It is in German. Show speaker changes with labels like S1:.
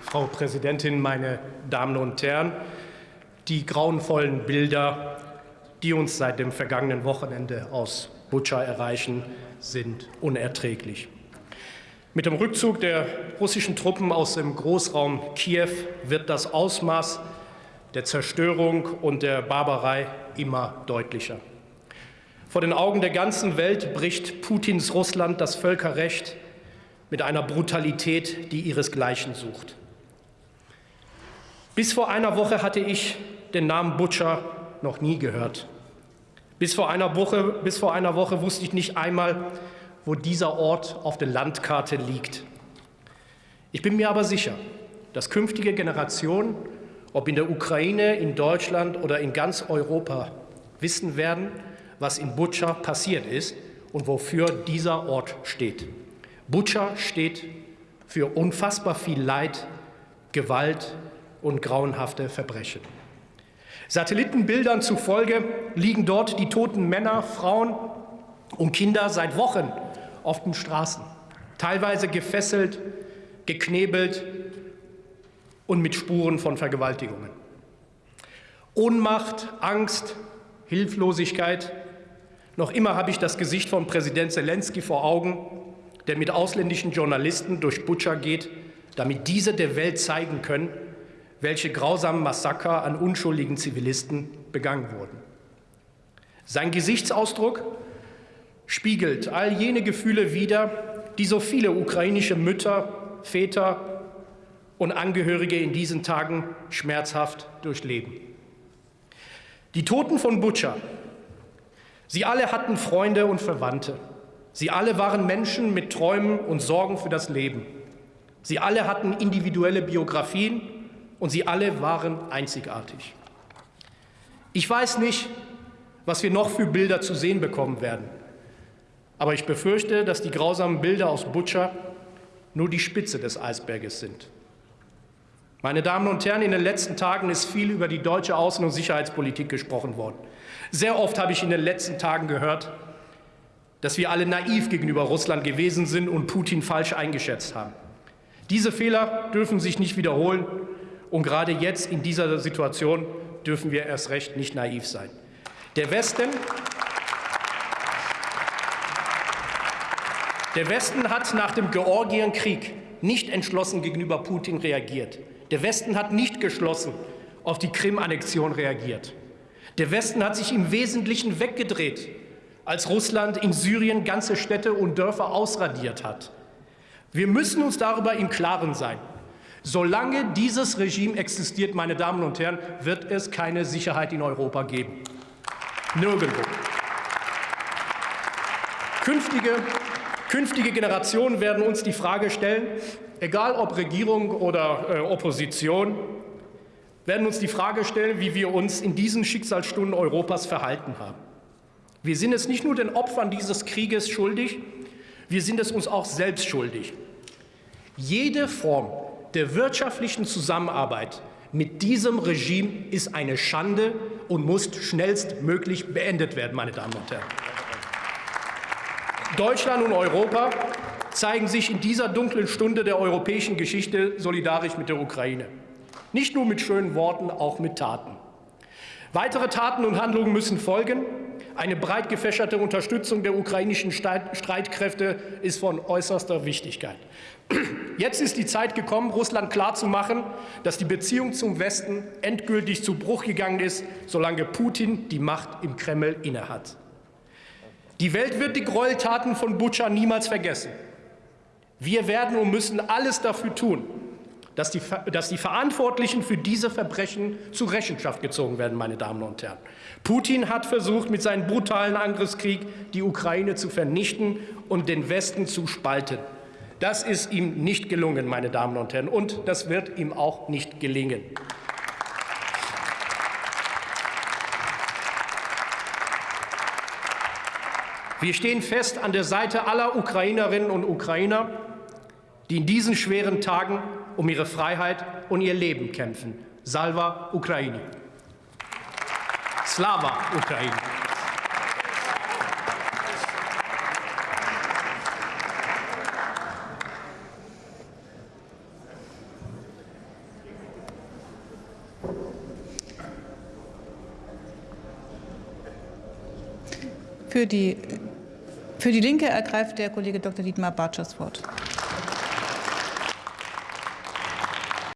S1: Frau Präsidentin, meine Damen und Herren! Die grauenvollen Bilder, die uns seit dem vergangenen Wochenende aus Butscha erreichen, sind unerträglich. Mit dem Rückzug der russischen Truppen aus dem Großraum Kiew wird das Ausmaß der Zerstörung und der Barbarei immer deutlicher. Vor den Augen der ganzen Welt bricht Putins Russland das Völkerrecht mit einer Brutalität, die ihresgleichen sucht. Bis vor einer Woche hatte ich den Namen Butcher noch nie gehört. Bis vor, einer Woche, bis vor einer Woche wusste ich nicht einmal, wo dieser Ort auf der Landkarte liegt. Ich bin mir aber sicher, dass künftige Generationen, ob in der Ukraine, in Deutschland oder in ganz Europa, wissen werden, was in Butscha passiert ist und wofür dieser Ort steht. Butscha steht für unfassbar viel Leid, Gewalt und grauenhafte Verbrechen. Satellitenbildern zufolge liegen dort die toten Männer, Frauen und Kinder seit Wochen auf den Straßen, teilweise gefesselt, geknebelt und mit Spuren von Vergewaltigungen. Ohnmacht, Angst, Hilflosigkeit. Noch immer habe ich das Gesicht von Präsident Zelensky vor Augen, der mit ausländischen Journalisten durch Butscha geht, damit diese der Welt zeigen können, welche grausamen Massaker an unschuldigen Zivilisten begangen wurden. Sein Gesichtsausdruck spiegelt all jene Gefühle wider, die so viele ukrainische Mütter, Väter und Angehörige in diesen Tagen schmerzhaft durchleben. Die Toten von Butscha, sie alle hatten Freunde und Verwandte. Sie alle waren Menschen mit Träumen und Sorgen für das Leben. Sie alle hatten individuelle Biografien und sie alle waren einzigartig. Ich weiß nicht, was wir noch für Bilder zu sehen bekommen werden. Aber ich befürchte, dass die grausamen Bilder aus Butscha nur die Spitze des Eisberges sind. Meine Damen und Herren, in den letzten Tagen ist viel über die deutsche Außen- und Sicherheitspolitik gesprochen worden. Sehr oft habe ich in den letzten Tagen gehört, dass wir alle naiv gegenüber Russland gewesen sind und Putin falsch eingeschätzt haben. Diese Fehler dürfen sich nicht wiederholen. Und gerade jetzt in dieser Situation dürfen wir erst recht nicht naiv sein. Der Westen, der Westen hat nach dem Georgienkrieg nicht entschlossen gegenüber Putin reagiert. Der Westen hat nicht geschlossen auf die Krim-Annexion reagiert. Der Westen hat sich im Wesentlichen weggedreht, als Russland in Syrien ganze Städte und Dörfer ausradiert hat. Wir müssen uns darüber im Klaren sein. Solange dieses Regime existiert, meine Damen und Herren, wird es keine Sicherheit in Europa geben. Nirgendwo. Künftige, künftige Generationen werden uns die Frage stellen, egal ob Regierung oder äh, Opposition, werden uns die Frage stellen, wie wir uns in diesen Schicksalsstunden Europas verhalten haben. Wir sind es nicht nur den Opfern dieses Krieges schuldig, wir sind es uns auch selbst schuldig. Jede Form der wirtschaftlichen Zusammenarbeit mit diesem Regime ist eine Schande und muss schnellstmöglich beendet werden, meine Damen und Herren. Deutschland und Europa zeigen sich in dieser dunklen Stunde der europäischen Geschichte solidarisch mit der Ukraine. Nicht nur mit schönen Worten, auch mit Taten. Weitere Taten und Handlungen müssen folgen. Eine breit gefächerte Unterstützung der ukrainischen Streitkräfte ist von äußerster Wichtigkeit. Jetzt ist die Zeit gekommen, Russland klarzumachen, dass die Beziehung zum Westen endgültig zu Bruch gegangen ist, solange Putin die Macht im Kreml innehat. Die Welt wird die Gräueltaten von Butscha niemals vergessen. Wir werden und müssen alles dafür tun, dass die, dass die Verantwortlichen für diese Verbrechen zur Rechenschaft gezogen werden, meine Damen und Herren. Putin hat versucht, mit seinem brutalen Angriffskrieg die Ukraine zu vernichten und den Westen zu spalten. Das ist ihm nicht gelungen, meine Damen und Herren, und das wird ihm auch nicht gelingen. Wir stehen fest an der Seite aller Ukrainerinnen und Ukrainer, die in diesen schweren Tagen um ihre Freiheit und ihr Leben kämpfen. Salva Ukraini. Slava Ukraini.
S2: Für die, für die Linke ergreift der Kollege Dr. Dietmar Bartsch das Wort.